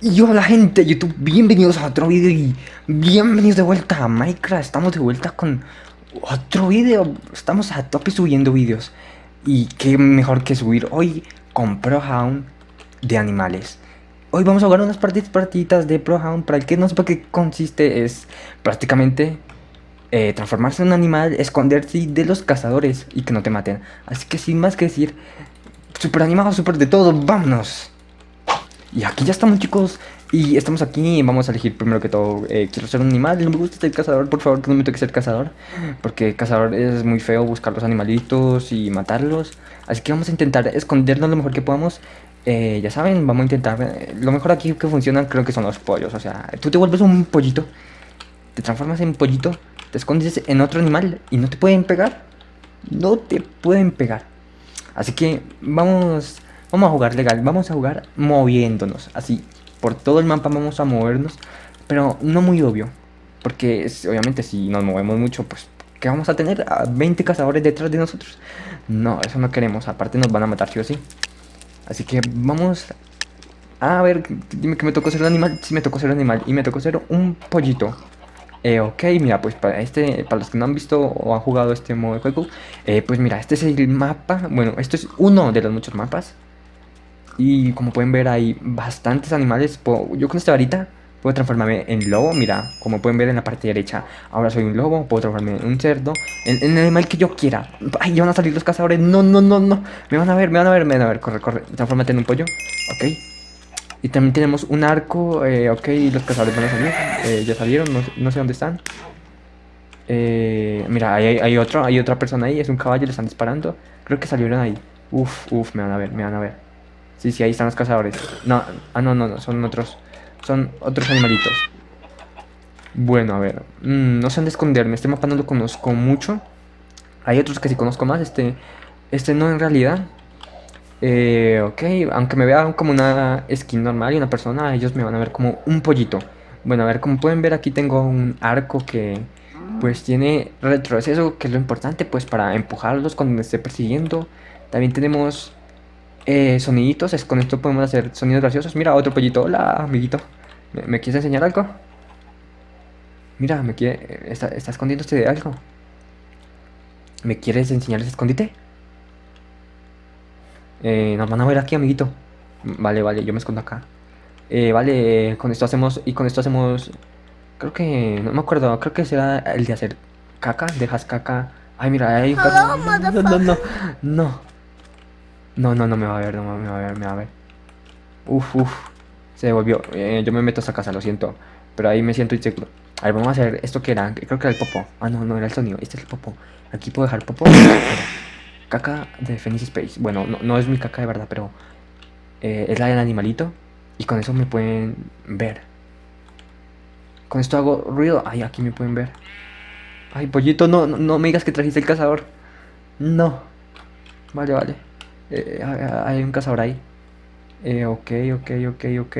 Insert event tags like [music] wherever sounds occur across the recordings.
Y hola gente de YouTube, bienvenidos a otro video y bienvenidos de vuelta a Minecraft. Estamos de vuelta con otro video, estamos a tope subiendo videos. Y qué mejor que subir hoy con ProHound de animales. Hoy vamos a jugar unas partidas, partiditas de ProHound Para el que no sepa qué consiste es prácticamente eh, transformarse en un animal, esconderse de los cazadores y que no te maten. Así que sin más que decir, super animado, super de todo, vámonos y aquí ya estamos chicos. Y estamos aquí vamos a elegir primero que todo eh, Quiero ser un animal, no me gusta ser cazador Por favor que no me toque ser cazador Porque cazador es muy feo buscar los animalitos y matarlos. Así que vamos a intentar escondernos lo mejor que podamos. Eh, Ya saben, vamos a intentar eh, Lo mejor aquí que funciona creo que son los pollos. O sea, tú te vuelves un pollito Te transformas en pollito Te escondes en otro animal y no te pueden pegar. No te pueden pegar. Así que vamos Vamos a jugar legal, vamos a jugar moviéndonos, así, por todo el mapa vamos a movernos, pero no muy obvio, porque obviamente si nos movemos mucho, pues, ¿qué vamos a tener? A 20 cazadores detrás de nosotros. No, eso no queremos, aparte nos van a matar sí o sí. Así que vamos a ver, dime que me tocó ser un animal, sí me tocó ser un animal, y me tocó ser un pollito. Eh, ok, mira, pues para este, para los que no han visto o han jugado este modo de juego, eh, pues mira, este es el mapa, bueno, esto es uno de los muchos mapas y como pueden ver hay bastantes animales. yo con esta varita puedo transformarme en lobo. Mira, como pueden ver en la parte derecha. Ahora soy un lobo. Puedo transformarme en un cerdo. En, el animal que yo quiera. Ay, ya van a salir los cazadores. No, no, no, no. Me van a ver, me van a ver, me van a ver. Corre, corre. Transformate en un pollo. Ok. Y también tenemos un arco. Eh, ok, los cazadores van a salir. Eh, ya salieron. No, sé dónde están. Eh, mira, hay, hay, otro, hay otra persona ahí. Es un caballo. Le están disparando. Creo que salieron ahí. Uf, uf, me van a ver, me van a ver. Sí, sí, ahí están los cazadores. No, ah, no, no, no, son otros. Son otros animalitos. Bueno, a ver. Mm, no sé dónde esconderme. Este mapa no lo conozco mucho. Hay otros que sí conozco más. Este, este no en realidad. Eh, ok, aunque me vean como una skin normal y una persona, ellos me van a ver como un pollito. Bueno, a ver, como pueden ver aquí tengo un arco que pues tiene retroceso, que es lo importante pues para empujarlos cuando me esté persiguiendo. También tenemos eh, soniditos, con esto podemos hacer sonidos graciosos. Mira, otro pollito, hola amiguito. ¿Me, quieres enseñar algo? Mira, me quiere, está, está escondiéndose de algo. ¿Me quieres enseñar ese escondite? Eh, nos van a ver aquí, amiguito. Vale, vale, yo me escondo acá. Eh, vale, con esto hacemos, y con esto hacemos, creo que, no me acuerdo, creo que será el de hacer caca, dejas caca. Ay, mira, hay un no, no, no, no. No, no, no me va a ver, no me va a ver, me va a ver. Uf, uf. Se devolvió. Eh, yo me meto a esta casa, lo siento. Pero ahí me siento inseguro. A ver, vamos a hacer esto que era. Creo que era el popo. Ah, no, no era el sonido. Este es el popo. Aquí puedo dejar popo. caca de Phoenix Space. Bueno, no, es mi caca de verdad, pero eh, es la del animalito. Y con eso me pueden ver. Con esto hago ruido. Ay, aquí me pueden ver. Ay, pollito, no, no, no me digas que trajiste el cazador. No. Vale, vale. Eh, hay un cazador ahí. Eh, ok, ok, ok, ok.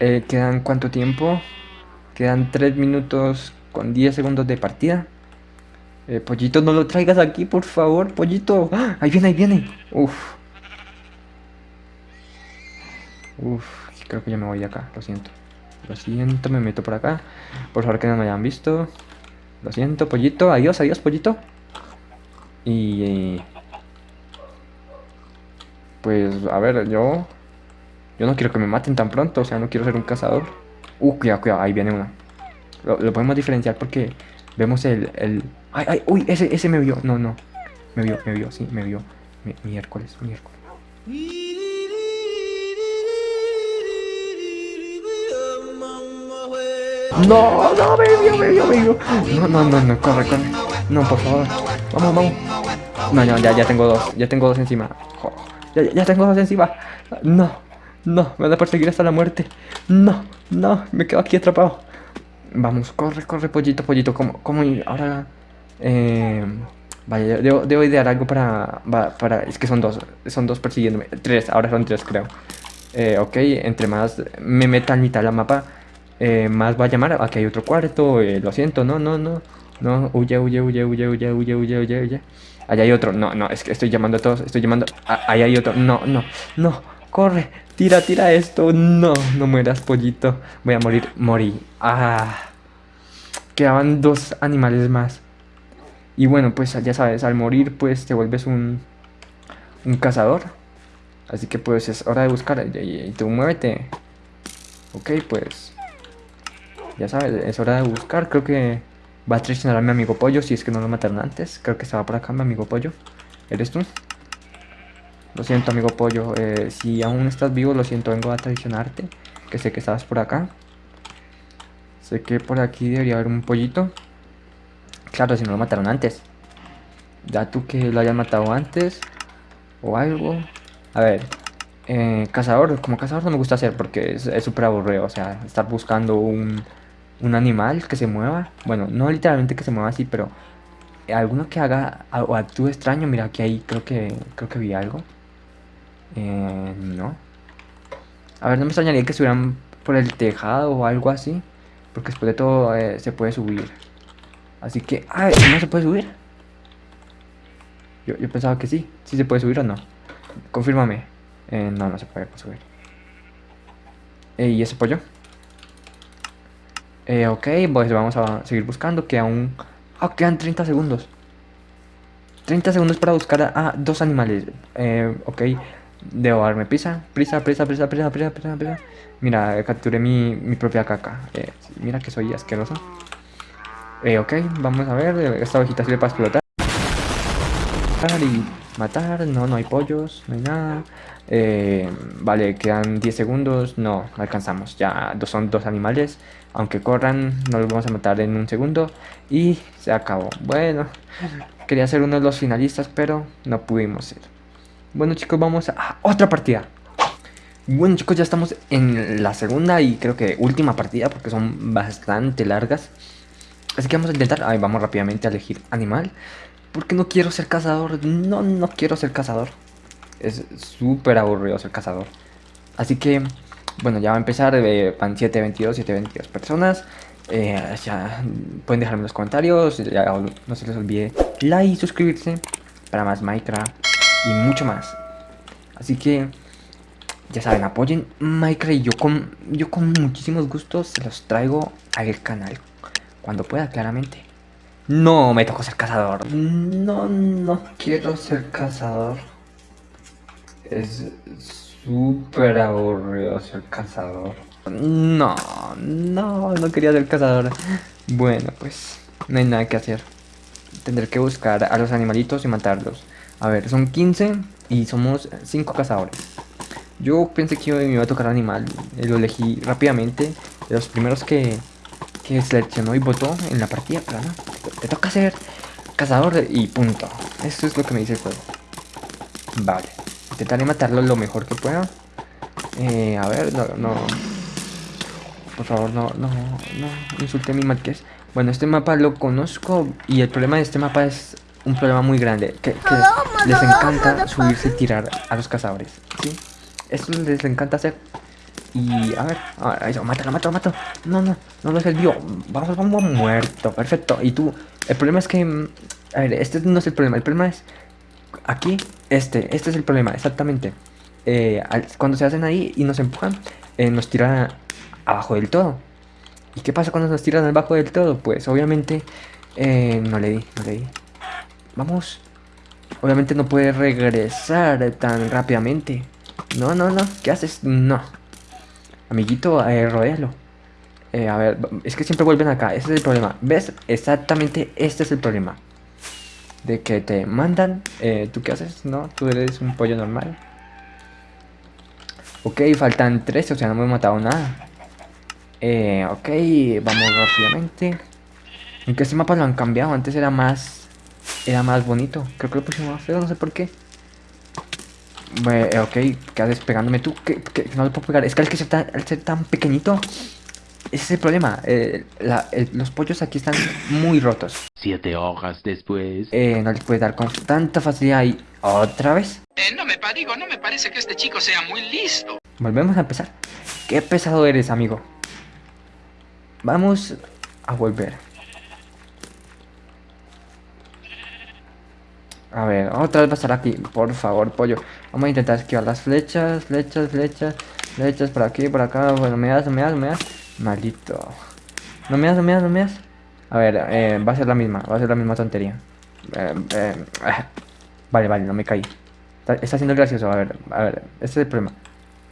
Eh, ¿Quedan cuánto tiempo? Quedan 3 minutos con 10 segundos de partida. Eh, pollito, no lo traigas aquí, por favor, pollito. ¡Ah! Ahí viene, ahí viene. Uf. Uf, creo que ya me voy de acá, lo siento. Lo siento, me meto por acá. Por favor que no me hayan visto. Lo siento, pollito. Adiós, adiós, pollito. Y... Pues, a ver, yo... Yo no quiero que me maten tan pronto, o sea, no quiero ser un cazador. Uh, cuidado, cuidado, ahí viene una. Lo, podemos diferenciar porque vemos el, el... ¡Ay, ay! ¡Uy! Ese, ese me vio. No, no. Me vio, me vio, sí, me vio. Mi, miércoles, miércoles. No, no, me vio, me vio, me vio. No, no, no, no, corre, corre. No, por favor. Vamos, vamos. No, no, ya, ya tengo dos. Ya tengo dos encima. Ya, tengo dos encima. No, no, me van a perseguir hasta la muerte. No, no, me quedo aquí atrapado. Vamos, corre, corre, pollito, pollito. ¿Cómo, cómo ir? Ahora... Eh, vaya, debo, idear algo para, para... Es que son dos, son dos persiguiéndome. Tres, ahora son tres, creo. Eh, ok, entre más me meta en mitad la mapa, eh, más va a llamar. Aquí hay otro cuarto, eh, lo siento, no, no, no. No, huye, huye, huye, huye, huye, huye, huye, huye, huye. Allá hay otro. No, no, es que estoy llamando a todos. Estoy llamando. ahí hay otro. No, no, no. Corre, Tira, tira esto. No, no mueras, pollito. Voy a morir. Morí. Ah. Quedaban dos animales más. Y bueno, pues ya sabes, al morir pues te vuelves un, un cazador. Así que pues es hora de buscar. Y, tú muévete. Ok, pues. Ya sabes, es hora de buscar. Creo que va a traicionar a mi amigo pollo si es que no lo mataron antes. Creo que estaba por acá mi amigo pollo. ¿Eres tú? Lo siento, amigo pollo. Eh, si aún estás vivo, lo siento, vengo a traicionarte. Que sé que estabas por acá. Sé que por aquí debería haber un pollito. Claro, si no lo mataron antes. Ya tú que lo hayas matado antes. O algo. A ver. Eh, cazador. Como cazador no me gusta hacer porque es súper aburrido. O sea, estar buscando un, un animal que se mueva. Bueno, no literalmente que se mueva así, pero alguno que haga o actúe extraño. Mira, aquí ahí creo que creo que vi algo. Eh, no. A ver, no me extrañaría que estuvieran por el tejado o algo así. Porque después de todo eh, se puede subir. Así que... ¡Ay! ¿No se puede subir? Yo, yo pensaba que sí. ¿Sí se puede subir o no? Confírmame. Eh, no, no se puede subir. ¿Y ese pollo? Eh, ok, pues vamos a seguir buscando. Que aún... Ah, quedan 30 segundos. 30 segundos para buscar a, dos animales. Eh, ok. Debo darme prisa, prisa, prisa, prisa, prisa, prisa, prisa, prisa. Mira, capturé mi, mi propia caca. Eh, mira que soy asqueroso. Eh, ok, vamos a ver. Esta ovejita sirve para explotar. Y matar. No, no hay pollos, no hay nada. Eh, vale, quedan 10 segundos. No alcanzamos. Ya son dos animales. Aunque corran, no los vamos a matar en un segundo. Y se acabó. Bueno, quería ser uno de los finalistas, pero no pudimos ser. Bueno chicos, vamos a otra partida. Bueno chicos, ya estamos en la segunda y creo que última partida porque son bastante largas. Así que vamos a intentar, ay, vamos rápidamente a elegir animal. Porque no quiero ser cazador, no, no quiero ser cazador. Es súper aburrido ser cazador. Así que, bueno, ya va a empezar, eh, van 722, 722 personas. Ya pueden dejarme en los comentarios, no se les olvide like y suscribirse para más Minecraft y mucho más. Así que, ya saben, apoyen Minecraft y yo con, yo con muchísimos gustos se los traigo al canal. Cuando pueda, claramente. No me tocó ser cazador. No, no quiero ser cazador. Es súper aburrido ser cazador. No, no, no quería ser cazador. Bueno, pues no hay nada que hacer. Tendré que buscar a los animalitos y matarlos. A ver, son 15 y somos 5 cazadores. Yo pensé que me iba a tocar animal, eh, lo elegí rápidamente. De los primeros que, que seleccionó y votó en la partida, no. Te toca ser cazador y punto. Eso es lo que me dice el juego. Vale. Intentaré matarlo lo mejor que pueda. Eh, a ver, no, no. Por favor, no, no, no insulte a mi marqués. Bueno, este mapa lo conozco y el problema de este mapa es un problema muy grande. Que, les encanta subirse y tirar a los cazadores. ¿sí? Eso les encanta hacer. Y a ver, a eso, mátalo, mátalo, mátalo. No, no, no lo vio. Vamos, vamos, muerto. Perfecto. Y tú, el problema es que. Mm, a ver, este no es el problema. El problema es. Aquí, este. Este es el problema, exactamente. Eh, cuando se hacen ahí y nos empujan, eh, nos tiran abajo del todo. ¿Y qué pasa cuando nos tiran abajo del todo? Pues obviamente eh, no le di, no le di. Vamos. Obviamente no puede regresar tan rápidamente. No, no, no. ¿Qué haces? No. Amiguito, eh, a ver, es que siempre vuelven acá. Ese es el problema. ¿Ves? Exactamente este es el problema. De que te mandan. Eh, ¿Tú qué haces? No, tú eres un pollo normal. Ok, faltan 13, o sea, no me he matado nada. Eh, ok, vamos rápidamente. Aunque este mapa lo han cambiado, antes era más era más bonito. Creo que lo pusimos más feo, no sé por qué. Eh, ok, ¿qué haces pegándome tú? Que, no lo puedo pegar. Es que al, que ser tan, al ser tan pequeñito, ese es el problema. Eh, los pollos aquí están muy rotos. Siete hojas después. Eh, no les puedes dar con tanta facilidad y otra vez. Eh, no me digo, no me parece que este chico sea muy listo. Volvemos a empezar. Qué pesado eres, amigo. Vamos a volver. A ver, otra vez va a estar aquí. Por favor, pollo. Vamos a intentar esquivar las flechas, flechas, flechas, flechas por aquí, por acá. Bueno, me das, me das, me das. Maldito. No me das, no me das, no me das. A ver, eh, va a ser la misma, va a ser la misma tontería. Eh, eh, ah. Vale, vale, no me caí. Está, está siendo gracioso, a ver, a ver, ese es el problema.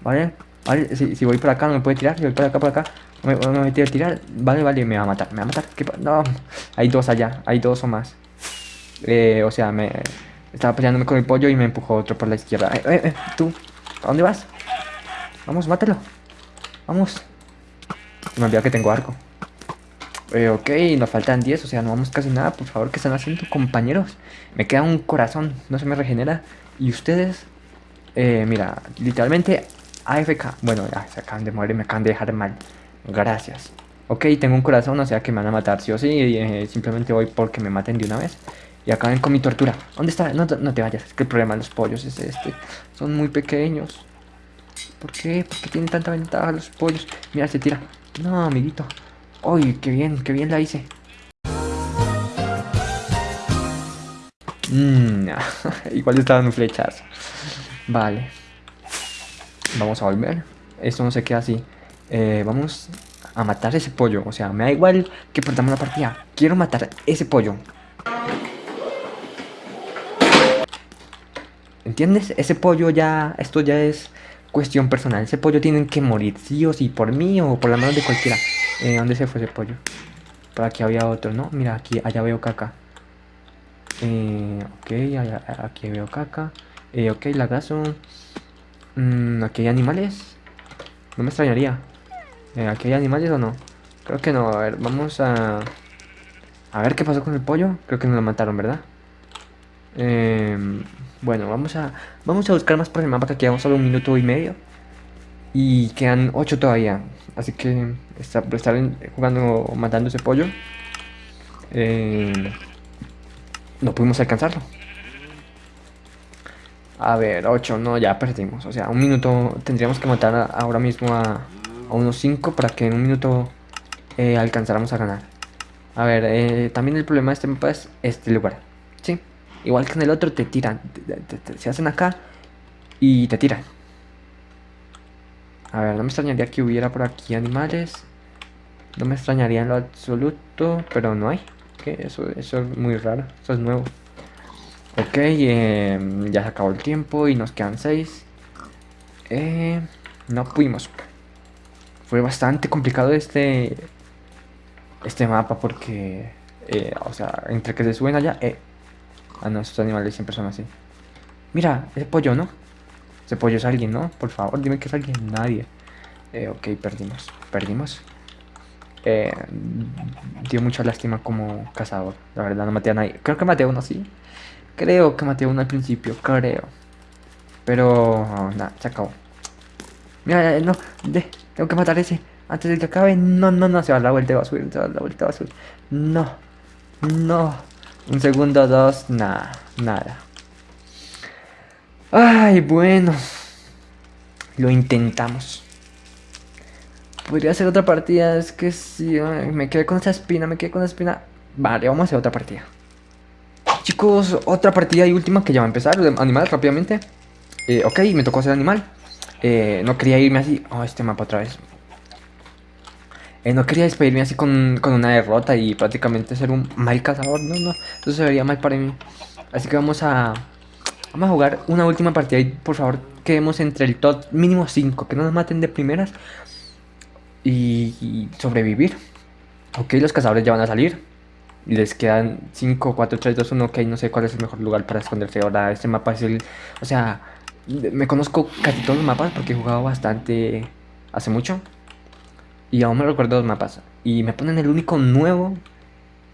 Vale, vale, si, voy por acá no me puede tirar, si voy por acá, por acá, no me, no me tirar. Vale, vale, me va a matar, me va a matar. ¿Qué no, hay dos allá, hay dos o más. Eh, o sea, me estaba peleándome con el pollo y me empujó otro por la izquierda. Tú, ¿a dónde vas? Vamos, mátalo. Vamos. Me olvidó que tengo arco. Eh, ok, nos faltan 10, o sea, no vamos casi nada. Por favor, ¿qué están haciendo, compañeros? Me queda un corazón, no se me regenera. Y ustedes, eh, mira, literalmente AFK. Bueno, ya se acaban de morir me acaban de dejar mal. Gracias. Ok, tengo un corazón, o sea que me van a matar sí o sí. eh, simplemente voy porque me maten de una vez. Y acaben con mi tortura. ¿Dónde está? No, no te vayas, es que el problema de los pollos es este. Son muy pequeños. ¿Por qué? ¿Por qué tienen tanta ventaja los pollos? Mira, se tira. No, amiguito. Uy, qué bien, qué bien la hice. Mm, [laughs] igual estaban un flechazo. Vale. Vamos a volver. Esto no se queda así. Eh, vamos a matar ese pollo. O sea, me da igual que perdamos la partida. Quiero matar ese pollo. ¿Entiendes? Ese pollo ya... Esto ya es cuestión personal. Ese pollo tiene que morir, sí o sí, por mí o por la mano de cualquiera. Eh, ¿Dónde se fue ese pollo? Por aquí había otro, ¿no? Mira, aquí, allá veo caca. Eh, ok, allá- aquí veo caca. Eh, ok, lagazo. Mm, aquí hay animales. No me extrañaría. Eh, ¿Aquí hay animales o no? Creo que no. A ver, vamos a... A ver qué pasó con el pollo. Creo que no lo mataron, ¿verdad? Em, bueno, vamos a... Vamos a buscar más por el mapa que quedamos solo un minuto y medio. Y quedan 8 todavía. Así que está, por estar jugando matando ese pollo. eh, no pudimos alcanzarlo. A ver, 8, no, ya perdimos. O sea, un minuto tendríamos que matar ahora mismo a, a unos 5 para que en un minuto eh, alcanzáramos a ganar. A ver, eh, también el problema de este mapa es este lugar. Igual que en el otro te tiran. se hacen acá y te tiran. A ver, no me extrañaría que hubiera por aquí animales. No me extrañaría en lo absoluto, pero no hay. ¿Qué? Eso, eso es muy raro. Eso es nuevo. Ok, eh, ya se acabó el tiempo y nos quedan seis. Eh, no pudimos. Fue bastante complicado este este mapa porque, eh, o sea, entre que se suben allá, eh. Ah, no, esos animales siempre son así. Mira, ese pollo, ¿no? Ese pollo es alguien, ¿no? Por favor, dime que es alguien. Nadie. Eh, ok, perdimos. Perdimos. Eh, dio mucha lástima como cazador. La verdad, no maté a nadie. Creo que maté a uno, sí. Creo que maté a uno al principio, creo. Pero, nada, se acabó. Mira, eh, no, tengo que matar a ese. Antes de que acabe. No, no, no, se va la vuelta va a subir, se va a la vuelta va a subir. No, no. Un segundo, dos, nada, nada. Ay, bueno. Lo intentamos. Podría hacer otra partida, es que si me quedé con esa espina, me quedé con esa espina. Vale, vamos a hacer otra partida. Chicos, otra partida y última que ya va a empezar. de Animales rápidamente. Eh, ok, me tocó hacer animal. Eh, no quería irme así. Oh, este mapa otra vez. Eh, no quería despedirme así con, con una derrota y prácticamente ser un mal cazador. No, no, eso se vería mal para mí. Así que vamos a. Vamos a jugar una última partida y por favor quedemos entre el top mínimo 5. Que no nos maten de primeras. Y, y sobrevivir. Ok, los cazadores ya van a salir. Les quedan 5, 4, 3, 2, 1. Ok, no sé cuál es el mejor lugar para esconderse. Ahora, este mapa es el. O sea, me conozco casi todos los mapas porque he jugado bastante hace mucho. Y aún me recuerdo los mapas. Y me ponen el único nuevo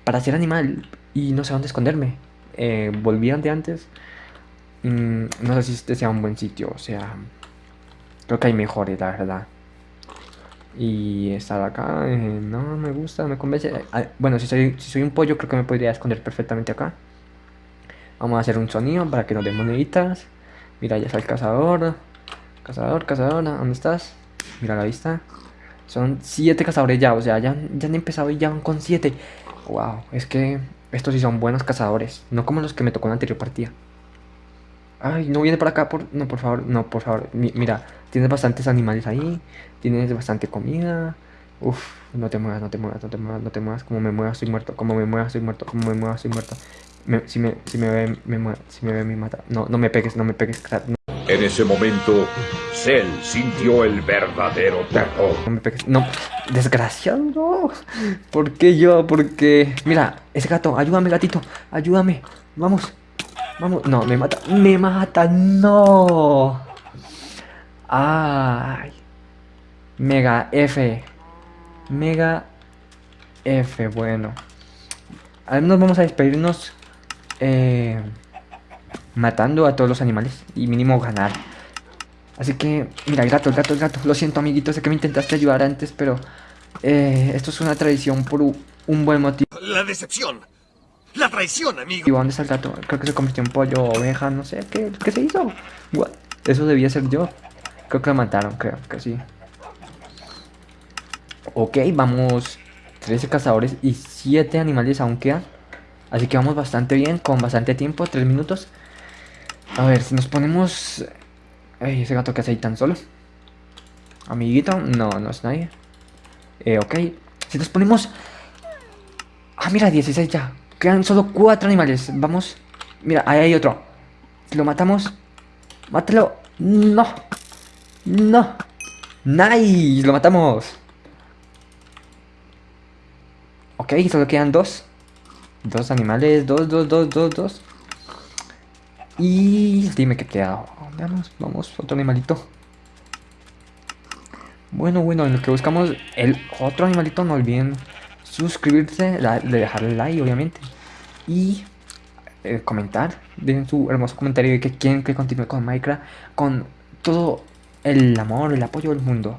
para ser animal. Y no sé dónde esconderme. Eh, volví de antes. Mm, no sé si este sea un buen sitio. O sea, creo que hay mejores, la verdad. Y estar acá, eh, no me gusta, me convence. Ah, bueno, si soy, si soy un pollo, creo que me podría esconder perfectamente acá. Vamos a hacer un sonido para que nos den moneditas. Mira, ya está el cazador. Cazador, cazadora, ¿dónde estás? Mira la vista. Son siete cazadores ya, o sea, ya, ya han empezado y ya van con siete. Wow, es que Estos sí son buenos cazadores, no como los que me tocó en la anterior partida. Ay, no viene para acá, por... no, por favor, no, por favor. Mi- mira, tienes bastantes animales ahí, tienes bastante comida. Uf, no te muevas, no te muevas, no te muevas, no te muevas. Como me muevas, estoy muerto. Como me muevas, estoy muerto. Como me muevas, estoy muerto. Si, me, si me ve, me. Si me ve, me mata. No, no me pegues, no me pegues. En ese momento, Cell sintió el verdadero terror. no me. No, desgraciado. ¿Por qué yo? Porque... Mira, ese gato, ayúdame, gatito. Ayúdame. Vamos. Vamos. No, me mata. Me mata. No. Ay. Mega F. Mega F. Bueno. Al menos vamos a despedirnos. eh, matando a todos los animales. Y mínimo ganar. Así que, mira, el gato, el gato, el gato. Lo siento, amiguito. Sé que me intentaste ayudar antes, pero... eh, esto es una tradición por un buen motivo. La decepción. La traición, amigo. ¿Dónde está el gato? Creo que se convirtió en pollo, oveja, no sé. ¿Qué, qué se hizo? What? Eso debía ser yo. Creo que lo mataron, creo que sí. Ok, vamos. 13 cazadores y 7 animales aún quedan. Así que vamos bastante bien, con bastante tiempo, 3 minutos. A ver, si nos ponemos... Ese gato que hace ahí tan solo. Amiguito, no, no es nadie. Eh, ok. Si nos ponemos... Ah, mira, 16 ya. Quedan solo 4 animales. Vamos. Mira, ahí hay otro. Si lo matamos... Mátalo. No. No. Nice. Lo matamos. Ok, solo quedan dos. Dos animales. Dos, dos, dos, dos, dos. Y dime que queda. Veamos, vamos, otro animalito. Bueno, bueno, en lo que buscamos el otro animalito, no olviden suscribirse, la- de dejarle like, obviamente. Y eh, comentar, dejen su hermoso comentario de que quieren que continúe con Minecraft con todo el amor, el apoyo del mundo.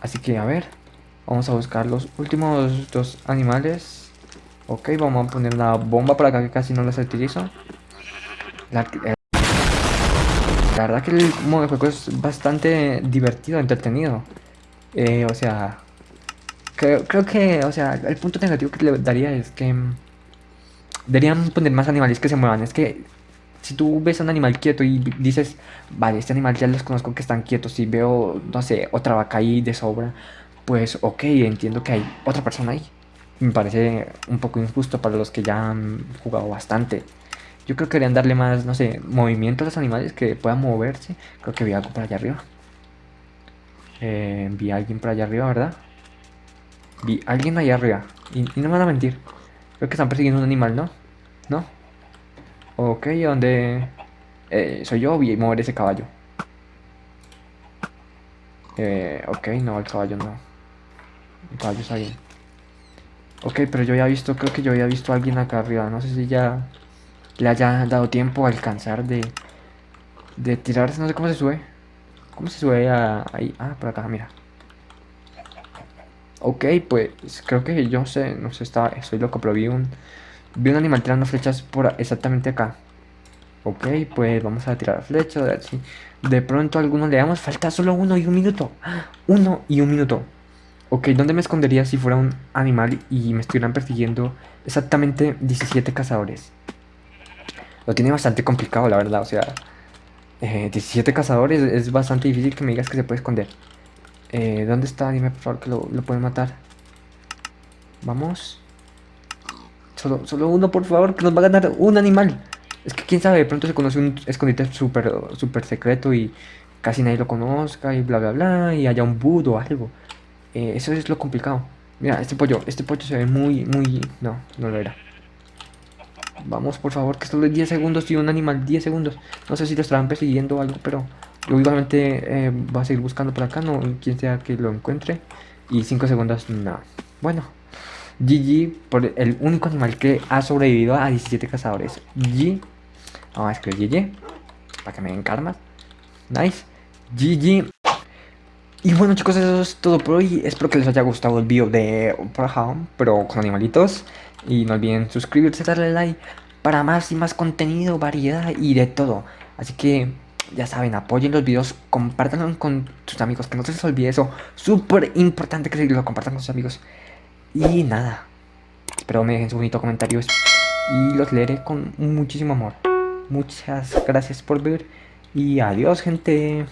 Así que, a ver, vamos a buscar los últimos dos animales. Ok, vamos a poner una bomba por acá que casi no las utilizo. La, eh, la verdad que el modo de juego es bastante divertido, entretenido. Eh, o sea, creo, creo que, o sea, el punto negativo que le daría es que mm, deberían poner más animales que se muevan. Es que si tú ves a un animal quieto y dices, vale, este animal ya los conozco que están quietos y veo, no sé, otra vaca ahí de sobra, pues ok, entiendo que hay otra persona ahí. Me parece un poco injusto para los que ya han jugado bastante. Yo creo que deberían darle más, no sé, movimiento a los animales que puedan moverse. Creo que vi algo por allá arriba. Eh, vi a alguien por allá arriba, ¿verdad? Vi a alguien allá arriba. Y, no me van a mentir. Creo que están persiguiendo un animal, ¿no? ¿No? Ok, ¿dónde? Eh, soy yo, vi mover ese caballo. Eh, ok, no, el caballo no. El caballo está bien. Ok, pero yo había visto, creo que yo había visto a alguien acá arriba. No sé si ya le haya dado tiempo a alcanzar de, tirarse. No sé cómo se sube. ¿Cómo se sube a, ahí? Ah, por acá, mira. Ok, pues creo que yo sé, no sé, estaba, soy loco, pero vi un, vi un animal tirando flechas por exactamente acá. Ok, pues vamos a tirar flechas, a ver si de pronto a alguno le damos. Falta solo uno y un minuto. [gasps] Uno y un minuto. Ok, ¿dónde me escondería si fuera un animal y me estuvieran persiguiendo exactamente 17 cazadores? Lo tiene bastante complicado, la verdad, o sea... eh, 17 cazadores es bastante difícil que me digas que se puede esconder. Eh, ¿Dónde está? Dime por favor que lo, lo pueden matar. Vamos. Solo, solo uno, por favor, que nos va a ganar un animal. Es que quién sabe, de pronto se conoce un escondite súper super secreto y casi nadie lo conozca y bla bla bla y haya un boot o algo. Eh, eso es lo complicado. Mira, este pollo, este pollo se ve muy, muy... No, no lo era. Vamos, por favor, que solo es 10 segundos y un animal, 10 segundos. No sé si lo estarán persiguiendo o algo, pero yo igualmente eh, voy a seguir buscando por acá, no quien sea que lo encuentre. Y 5 segundos, no. Bueno, GG por el único animal que ha sobrevivido a 17 cazadores. GG. Vamos a escribir GG para que me den karma. Nice. GG. Y bueno chicos, eso es todo por hoy. Espero que les haya gustado el video de Home, pero con animalitos. Y no olviden suscribirse, darle like para más y más contenido, variedad y de todo. Así que ya saben, apoyen los videos, compártanlo con sus amigos, que no se les olvide eso. Súper importante que lo compartan con sus amigos. Y nada, Espero me dejen sus bonitos comentarios y los leeré con muchísimo amor. Muchas gracias por ver y adiós gente.